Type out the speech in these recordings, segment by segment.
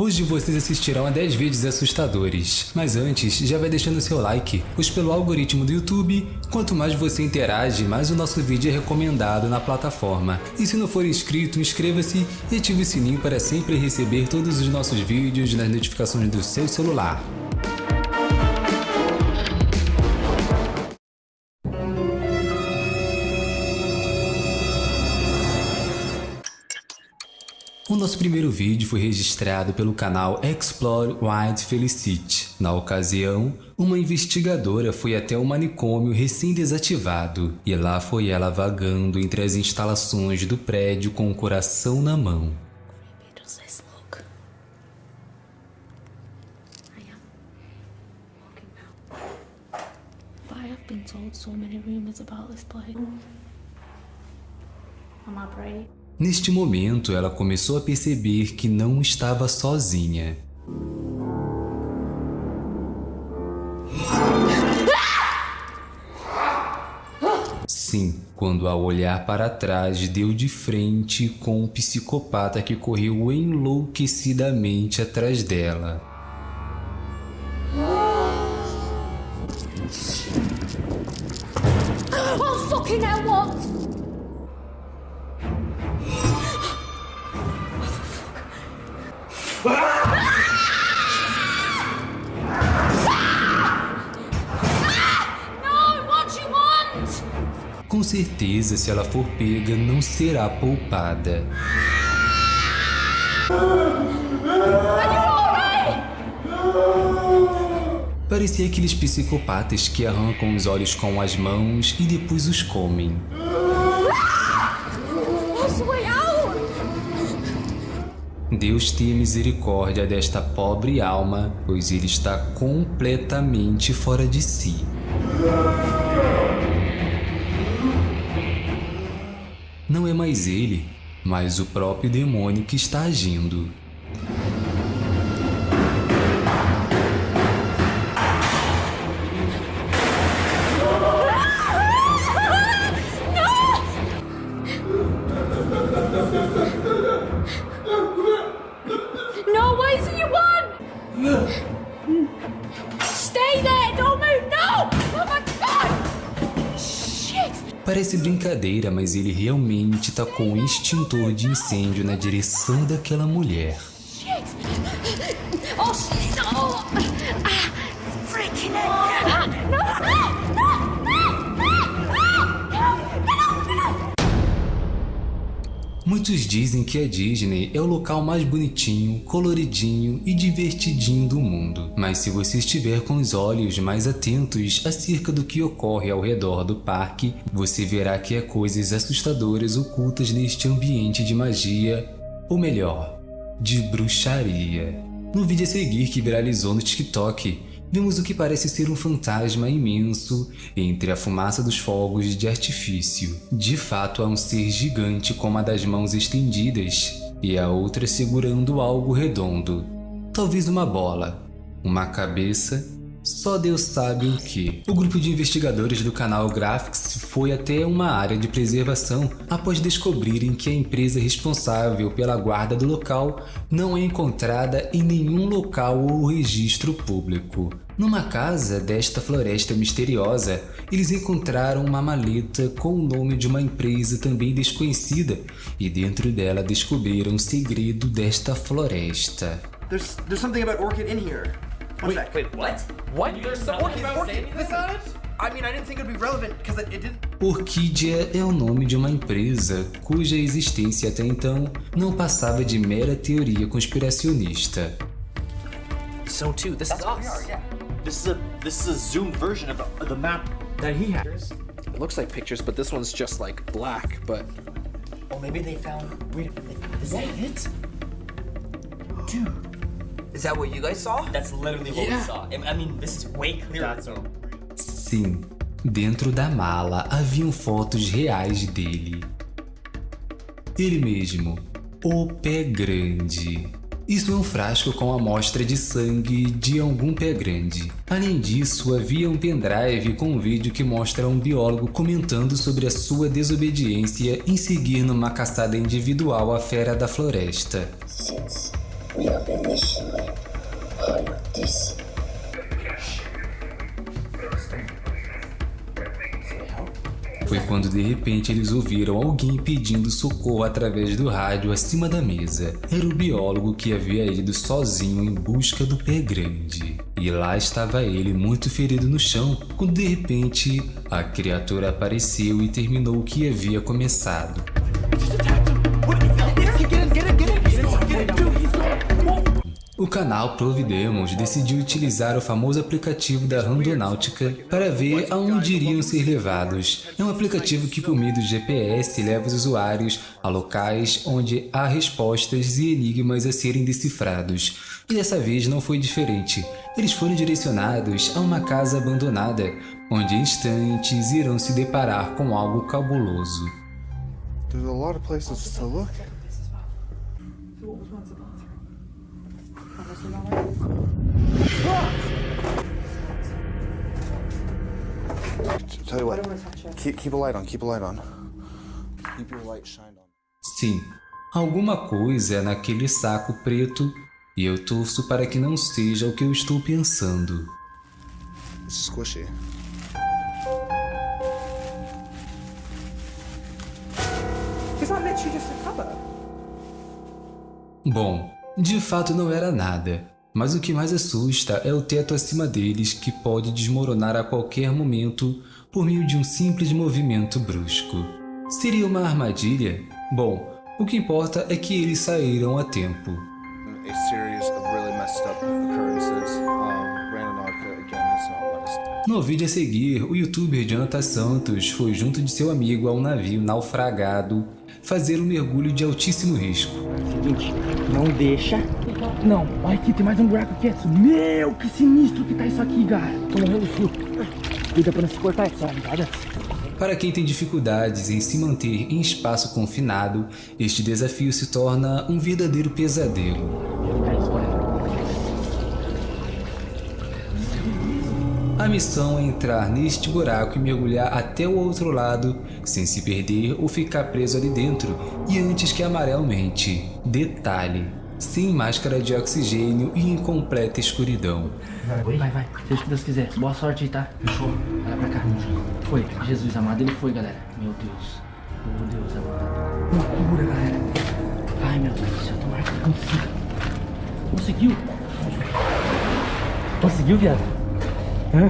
Hoje vocês assistirão a 10 vídeos assustadores, mas antes já vai deixando seu like, pois pelo algoritmo do YouTube, quanto mais você interage, mais o nosso vídeo é recomendado na plataforma. E se não for inscrito, inscreva-se e ative o sininho para sempre receber todos os nossos vídeos nas notificações do seu celular. O nosso primeiro vídeo foi registrado pelo canal Explore Wild Felicity. Na ocasião, uma investigadora foi até o manicômio recém-desativado e lá foi ela vagando entre as instalações do prédio com o coração na mão. does this look? I am walking now. But I have been told so many rumors about this place. Am I brave? Neste momento, ela começou a perceber que não estava sozinha. Sim, quando ao olhar para trás deu de frente com um psicopata que correu enlouquecidamente atrás dela. Com certeza, se ela for pega, não será poupada. Parecia aqueles psicopatas que arrancam os olhos com as mãos e depois os comem. Deus tenha misericórdia desta pobre alma, pois ele está completamente fora de si. Não é mais ele, mas o próprio demônio que está agindo. Oh! Parece brincadeira, mas ele realmente tacou um extintor de incêndio na direção daquela mulher. Oh, shit! Oh! Ah, freaking! Muitos dizem que a Disney é o local mais bonitinho, coloridinho e divertidinho do mundo. Mas se você estiver com os olhos mais atentos acerca do que ocorre ao redor do parque, você verá que há coisas assustadoras ocultas neste ambiente de magia, ou melhor, de bruxaria. No vídeo a seguir que viralizou no TikTok, vemos o que parece ser um fantasma imenso entre a fumaça dos fogos de artifício. De fato, há um ser gigante com uma das mãos estendidas e a outra segurando algo redondo. Talvez uma bola, uma cabeça, só Deus sabe o que. O grupo de investigadores do canal Graphics foi até uma área de preservação após descobrirem que a empresa responsável pela guarda do local não é encontrada em nenhum local ou registro público. Numa casa desta floresta misteriosa, eles encontraram uma maleta com o nome de uma empresa também desconhecida e dentro dela descobriram o segredo desta floresta. There's there's something about orchid in here. One sec. Wait, what? What? There's some Orchid, orchid. I mean, I didn't think it'd be relevant because it, it didn't. Orquídea é o nome de uma empresa cuja existência até então não passava de mera teoria conspiracionista. So too, this is us. This is a this is a zoomed version of the, the map that he had. It looks like pictures, but this one's just like black, but Oh, maybe they found. Wait, a minute, is that it? Is that what you guys saw? That's literally what Yeah. we saw. I mean, this is way clearer. That's a Sim, dentro da mala haviam fotos reais dele. Ele mesmo, o pé grande. Isso é um frasco com amostra de sangue de algum pé grande. Além disso, havia um pendrive com um vídeo que mostra um biólogo comentando sobre a sua desobediência em seguir numa caçada individual à fera da floresta. Foi quando de repente eles ouviram alguém pedindo socorro através do rádio acima da mesa. Era o biólogo que havia ido sozinho em busca do pé grande. E lá estava ele, muito ferido no chão, quando de repente a criatura apareceu e terminou o que havia começado. O canal Providemos decidiu utilizar o famoso aplicativo da Randonáutica para ver aonde iriam ser levados. É um aplicativo que por meio do GPS leva os usuários a locais onde há respostas e enigmas a serem decifrados. E dessa vez não foi diferente. Eles foram direcionados a uma casa abandonada, onde em instantes irão se deparar com algo cabuloso. There's a lot of places to look. Tell you what, keep, keep a light on, keep a light on. Keep your light shined on. Sim, alguma coisa naquele saco preto e eu torço para que não seja o que eu estou pensando. Squishy. Literally just a. Bom, de fato não era nada, mas o que mais assusta é o teto acima deles que pode desmoronar a qualquer momento por meio de um simples movimento brusco. Seria uma armadilha? Bom, o que importa é que eles saíram a tempo. No vídeo a seguir, o youtuber Jonathan Santos foi junto de seu amigo ao navio naufragado fazer um mergulho de altíssimo risco. Seguinte, não deixa. Não, olha aqui, tem mais um buraco aqui. Edson. Meu, que sinistro que tá isso aqui, cara. Tô morrendo de frio. Cuida pra não se cortar essa, ligada? Para quem tem dificuldades em se manter em espaço confinado, este desafio se torna um verdadeiro pesadelo. A missão é entrar neste buraco e mergulhar até o outro lado, sem se perder ou ficar preso ali dentro, e antes que amarelmente. Detalhe, sem máscara de oxigênio e em completa escuridão. Vai, vai, seja o que Deus quiser. Boa sorte aí, tá? Fechou. Olha pra cá. Foi, Jesus amado, ele foi, galera. Meu Deus. Meu Deus amado. Loucura, galera. Ai, meu Deus do céu, tomara que consiga. Conseguiu? Conseguiu, viado? Hã?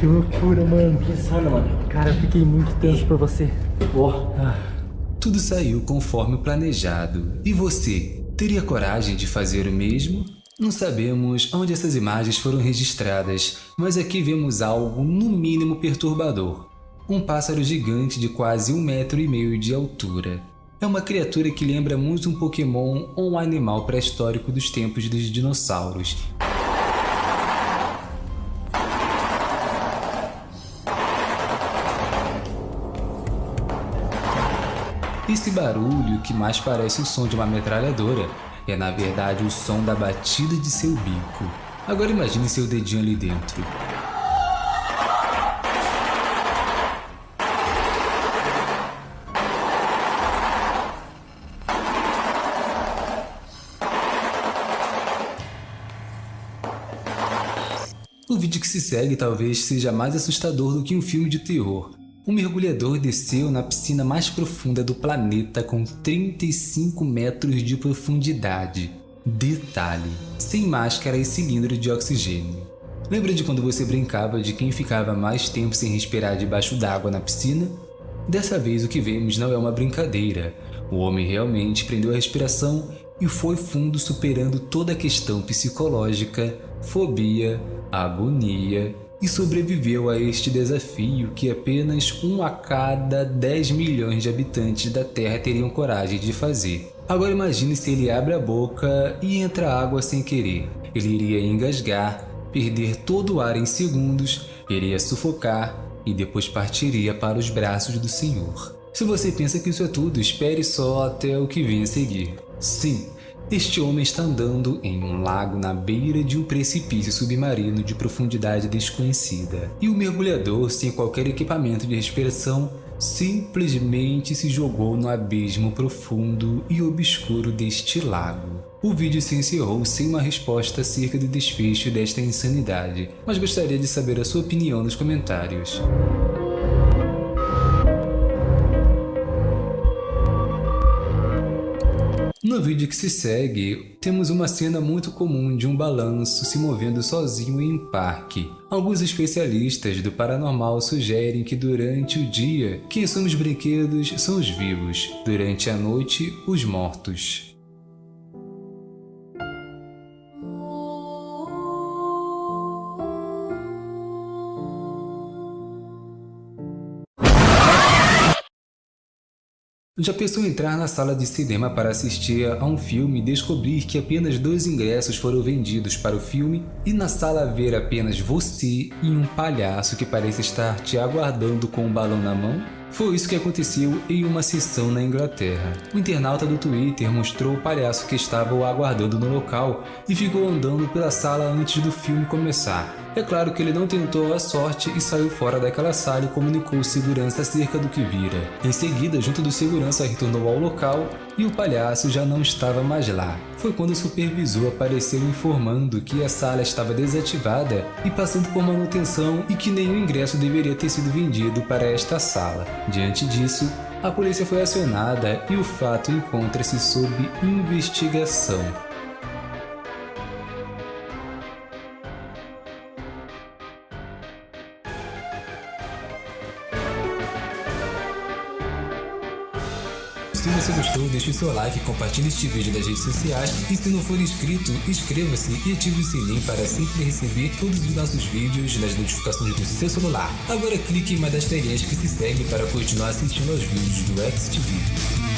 Que loucura, mano. Que insano, mano. Cara, eu fiquei muito tenso por você. Ah. Tudo saiu conforme planejado. E você, teria coragem de fazer o mesmo? Não sabemos onde essas imagens foram registradas, mas aqui vemos algo no mínimo perturbador. Um pássaro gigante de quase um metro e meio de altura. É uma criatura que lembra muito um Pokémon ou um animal pré-histórico dos tempos dos dinossauros. Esse barulho, que mais parece o som de uma metralhadora, é na verdade o som da batida de seu bico. Agora imagine seu dedinho ali dentro. O vídeo que se segue talvez seja mais assustador do que um filme de terror. Um mergulhador desceu na piscina mais profunda do planeta com 35 metros de profundidade. Detalhe, sem máscara e cilindro de oxigênio. Lembra de quando você brincava de quem ficava mais tempo sem respirar debaixo d'água na piscina? Dessa vez o que vemos não é uma brincadeira. O homem realmente prendeu a respiração e foi fundo superando toda a questão psicológica, fobia, agonia e sobreviveu a este desafio que apenas um a cada 10 milhões de habitantes da Terra teriam coragem de fazer. Agora imagine se ele abre a boca e entra água sem querer. Ele iria engasgar, perder todo o ar em segundos, iria sufocar e depois partiria para os braços do Senhor. Se você pensa que isso é tudo, espere só até o que vem a seguir. Sim, Este homem está andando em um lago na beira de um precipício submarino de profundidade desconhecida. E o mergulhador, sem qualquer equipamento de respiração, simplesmente se jogou no abismo profundo e obscuro deste lago. O vídeo se encerrou sem uma resposta acerca do desfecho desta insanidade, mas gostaria de saber a sua opinião nos comentários. No vídeo que se segue, temos uma cena muito comum de um balanço se movendo sozinho em um parque. Alguns especialistas do paranormal sugerem que durante o dia, quem são os brinquedos são os vivos, durante a noite, os mortos. Já pensou em entrar na sala de cinema para assistir a um filme e descobrir que apenas dois ingressos foram vendidos para o filme e na sala ver apenas você e um palhaço que parece estar te aguardando com um balão na mão? Foi isso que aconteceu em uma sessão na Inglaterra. O internauta do Twitter mostrou o palhaço que estava o aguardando no local e ficou andando pela sala antes do filme começar. É claro que ele não tentou a sorte e saiu fora daquela sala e comunicou ao segurança acerca do que vira. Em seguida, junto do segurança retornou ao local e o palhaço já não estava mais lá. Foi quando o supervisor apareceu informando que a sala estava desativada e passando por manutenção e que nenhum ingresso deveria ter sido vendido para esta sala. Diante disso, a polícia foi acionada e o fato encontra-se sob investigação. Gostou, deixe o seu like, compartilhe este vídeo nas redes sociais e se não for inscrito, inscreva-se e ative o sininho para sempre receber todos os nossos vídeos nas notificações do seu celular. Agora clique em uma das telinhas que se segue para continuar assistindo aos vídeos do XTV.